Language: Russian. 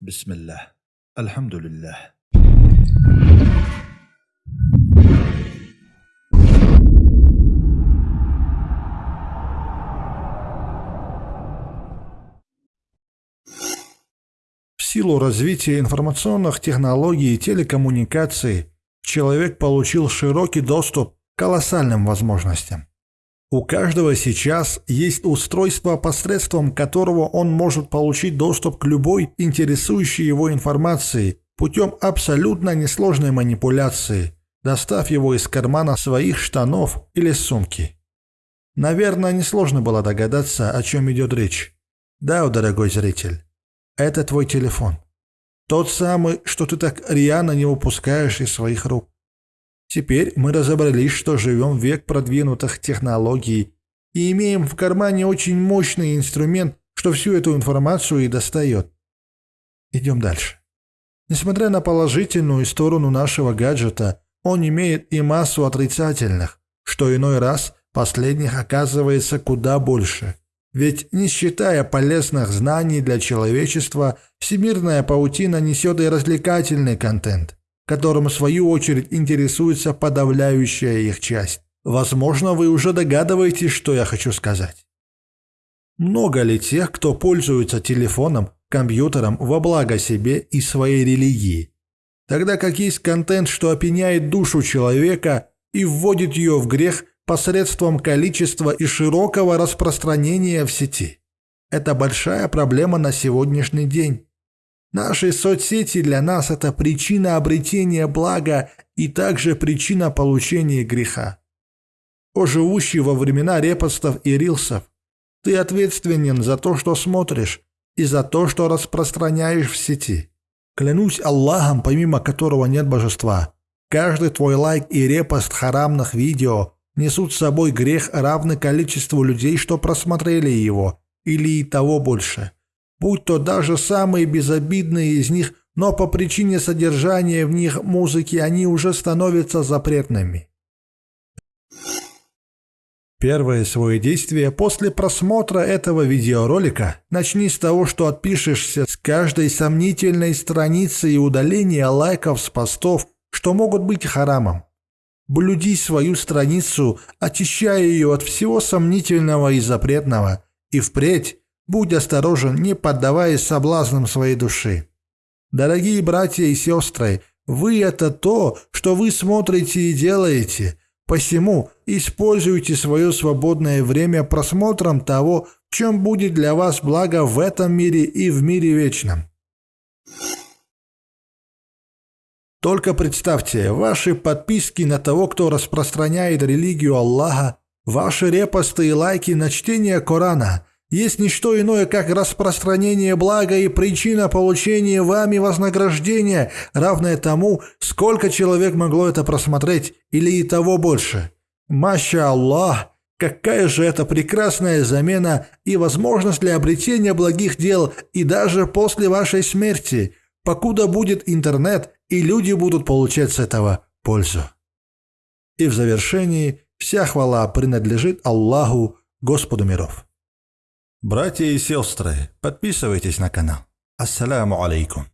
بسم الله الحمد لله В силу развития информационных технологий и телекоммуникаций человек получил широкий доступ к колоссальным возможностям. У каждого сейчас есть устройство, посредством которого он может получить доступ к любой интересующей его информации путем абсолютно несложной манипуляции, достав его из кармана своих штанов или сумки. Наверное, несложно было догадаться, о чем идет речь. Да, дорогой зритель, это твой телефон. Тот самый, что ты так рьяно не упускаешь из своих рук. Теперь мы разобрались, что живем в век продвинутых технологий и имеем в кармане очень мощный инструмент, что всю эту информацию и достает. Идем дальше. Несмотря на положительную сторону нашего гаджета, он имеет и массу отрицательных, что иной раз последних оказывается куда больше. Ведь не считая полезных знаний для человечества, всемирная паутина несет и развлекательный контент которым в свою очередь интересуется подавляющая их часть. Возможно, вы уже догадываетесь, что я хочу сказать. Много ли тех, кто пользуется телефоном, компьютером во благо себе и своей религии? Тогда как есть контент, что опьяняет душу человека и вводит ее в грех посредством количества и широкого распространения в сети. Это большая проблема на сегодняшний день. Наши соцсети для нас – это причина обретения блага и также причина получения греха. О живущий во времена репостов и рилсов, ты ответственен за то, что смотришь, и за то, что распространяешь в сети. Клянусь Аллахом, помимо которого нет божества, каждый твой лайк и репост харамных видео несут с собой грех, равный количеству людей, что просмотрели его, или и того больше – будь то даже самые безобидные из них, но по причине содержания в них музыки они уже становятся запретными. Первое свое действие после просмотра этого видеоролика начни с того, что отпишешься с каждой сомнительной страницы и удаления лайков с постов, что могут быть харамом. Блюди свою страницу, очищая ее от всего сомнительного и запретного, и впредь Будь осторожен, не поддаваясь соблазнам своей души. Дорогие братья и сестры, вы – это то, что вы смотрите и делаете. Посему используйте свое свободное время просмотром того, чем будет для вас благо в этом мире и в мире вечном. Только представьте, ваши подписки на того, кто распространяет религию Аллаха, ваши репосты и лайки на чтение Корана – есть не что иное, как распространение блага и причина получения вами вознаграждения, равное тому, сколько человек могло это просмотреть, или и того больше. Маша Аллах, какая же это прекрасная замена и возможность для обретения благих дел и даже после вашей смерти, покуда будет интернет и люди будут получать с этого пользу. И в завершении вся хвала принадлежит Аллаху, Господу миров. Братья и сестры, подписывайтесь на канал. Ассаляму алейкум.